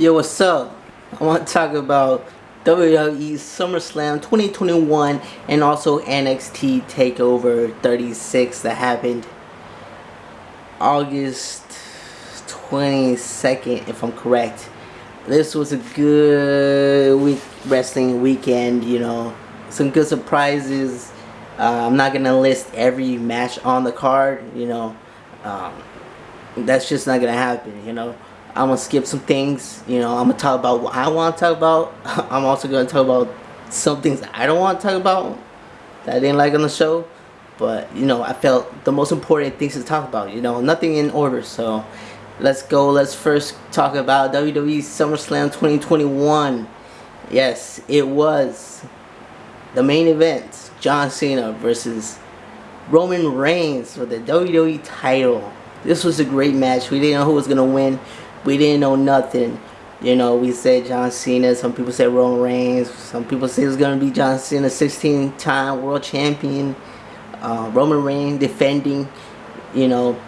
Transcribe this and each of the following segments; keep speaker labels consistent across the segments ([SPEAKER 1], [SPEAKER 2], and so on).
[SPEAKER 1] Yo, what's up? I want to talk about WWE SummerSlam 2021 and also NXT TakeOver 36 that happened August 22nd, if I'm correct. This was a good week wrestling weekend, you know. Some good surprises. Uh, I'm not going to list every match on the card, you know. Um, that's just not going to happen, you know. I'm gonna skip some things. You know, I'm gonna talk about what I want to talk about. I'm also gonna talk about some things I don't want to talk about that I didn't like on the show. But you know, I felt the most important things to talk about. You know, nothing in order. So let's go. Let's first talk about WWE SummerSlam 2021. Yes, it was the main event: John Cena versus Roman Reigns for the WWE title. This was a great match. We didn't know who was gonna win we didn't know nothing. You know, we said John Cena. Some people said Roman Reigns. Some people say it's gonna be John Cena, 16-time world champion. Uh, Roman Reigns defending, you know,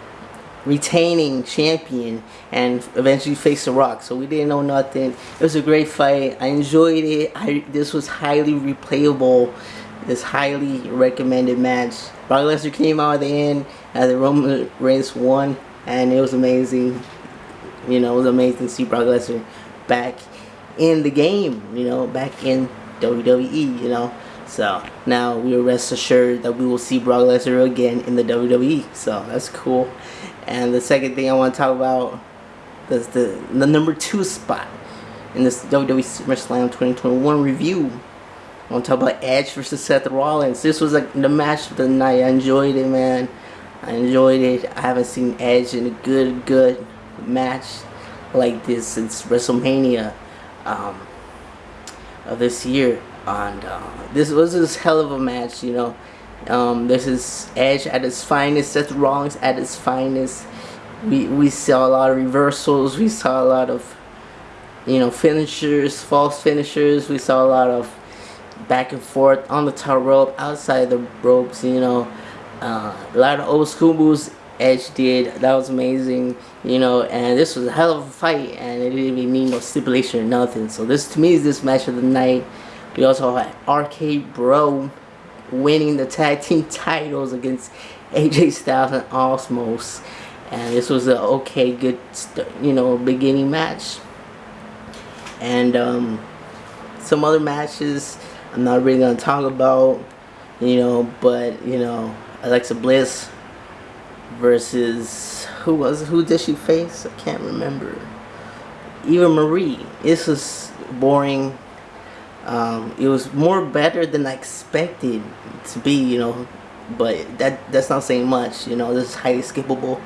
[SPEAKER 1] retaining champion, and eventually face The Rock. So we didn't know nothing. It was a great fight. I enjoyed it. I this was highly replayable. This highly recommended match. Brock Lesnar came out at the end, and the Roman Reigns won, and it was amazing. You know, it was amazing to see Brock Lesnar back in the game, you know, back in WWE, you know. So now we are rest assured that we will see Brock Lesnar again in the WWE. So that's cool. And the second thing I want to talk about is the the number two spot in this WWE SummerSlam 2021 review. I want to talk about Edge versus Seth Rollins. This was like the match of the night. I enjoyed it, man. I enjoyed it. I haven't seen Edge in a good, good match like this since WrestleMania um, of this year. And uh, this was this hell of a match, you know. Um, this is Edge at his finest, Seth Rollins at his finest. We we saw a lot of reversals. We saw a lot of you know finishers, false finishers. We saw a lot of back and forth on the top rope, outside the ropes. You know, uh, a lot of old school moves Edge did. That was amazing, you know, and this was a hell of a fight, and it didn't even need no stipulation or nothing. So this, to me, is this match of the night. We also had RK Bro winning the tag team titles against AJ Styles and Omos. And this was an okay, good, you know, beginning match. And um, some other matches I'm not really going to talk about, you know, but, you know, Alexa Bliss versus who was who did she face? I can't remember. Eva Marie. This was boring. Um, it was more better than I expected to be, you know, but that that's not saying much, you know. This is highly skippable.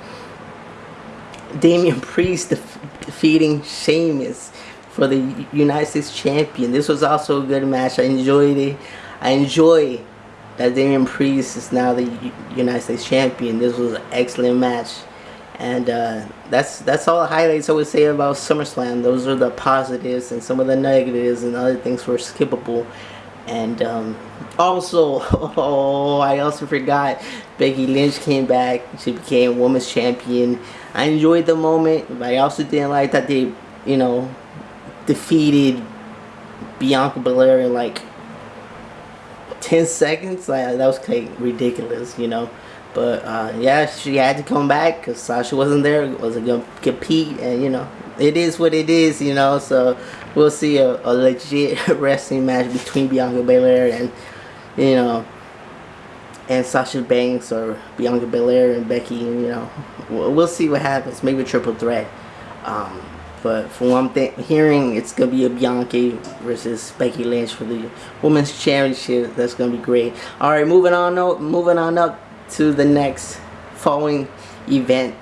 [SPEAKER 1] Damian Priest def defeating Sheamus for the United States champion. This was also a good match. I enjoyed it. I enjoy that Damian Priest is now the United States champion. This was an excellent match. And uh, that's that's all the highlights I would say about SummerSlam. Those are the positives and some of the negatives and other things were skippable. And um, also, oh, I also forgot Becky Lynch came back. She became Women's Champion. I enjoyed the moment, but I also didn't like that they, you know, defeated Bianca Belair in like 10 seconds? Like that was like ridiculous you know? But uh, yeah she had to come back because Sasha wasn't there wasn't gonna compete? And you know it is what it is you know? So we'll see a, a legit wrestling match between Bianca Belair and you know and Sasha Banks or Bianca Belair and Becky and you know? We'll see what happens. Maybe a triple threat. Um, but from what I'm hearing, it's going to be a Bianca versus Becky Lynch for the Women's Championship. That's going to be great. Alright, moving on up, moving on up to the next following event.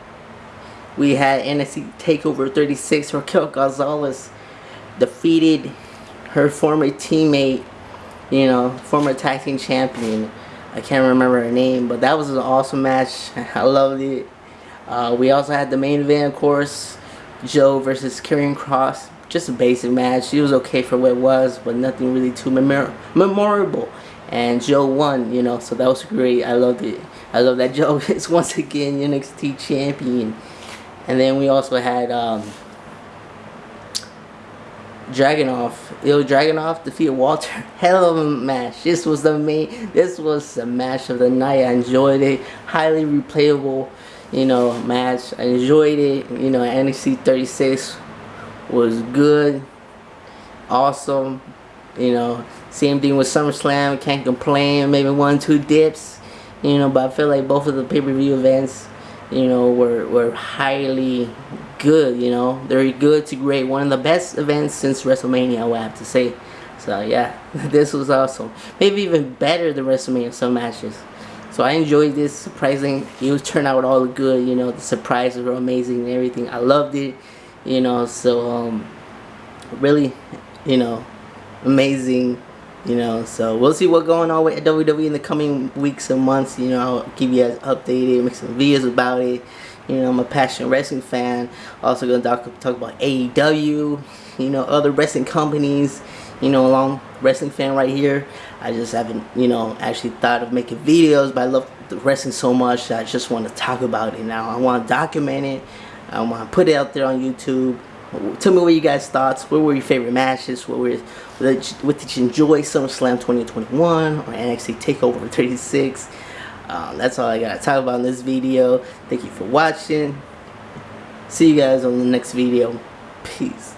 [SPEAKER 1] We had NXT TakeOver 36. Raquel Gonzalez defeated her former teammate, you know, former tag team champion. I can't remember her name, but that was an awesome match. I loved it. Uh, we also had the main event, of course. Joe versus Karrion Kross. Just a basic match. It was okay for what it was, but nothing really too memor memorable. And Joe won, you know, so that was great. I loved it. I love that Joe is once again NXT champion. And then we also had um, Dragunov, Ilya Dragunov defeated Walter. Hell of a match. This was the main. This was the match of the night. I enjoyed it. Highly replayable, you know, match. I enjoyed it. You know, NXT 36 was good, awesome. You know, same thing with SummerSlam. Can't complain. Maybe one, two dips. You know, but I feel like both of the pay-per-view events, you know, were were highly good, you know. Very good to great. One of the best events since WrestleMania, I would have to say. So yeah, this was awesome. Maybe even better than WrestleMania some matches. So I enjoyed this. Surprising, it turned out all good. You know, the surprises were amazing and everything. I loved it. You know, so um, really, you know, amazing. You know, so we'll see what's going on with WWE in the coming weeks and months. You know, I'll keep you guys updated, make some videos about it. You know, I'm a passionate wrestling fan. Also gonna talk, talk about AEW, you know, other wrestling companies, you know, a long wrestling fan right here. I just haven't, you know, actually thought of making videos, but I love the wrestling so much that I just want to talk about it now. I want to document it. I want to put it out there on YouTube. Tell me what you guys thoughts. What were your favorite matches? What were what did you enjoy SummerSlam 2021 or NXT Takeover 36? Um, that's all I gotta talk about in this video. Thank you for watching. See you guys on the next video. Peace.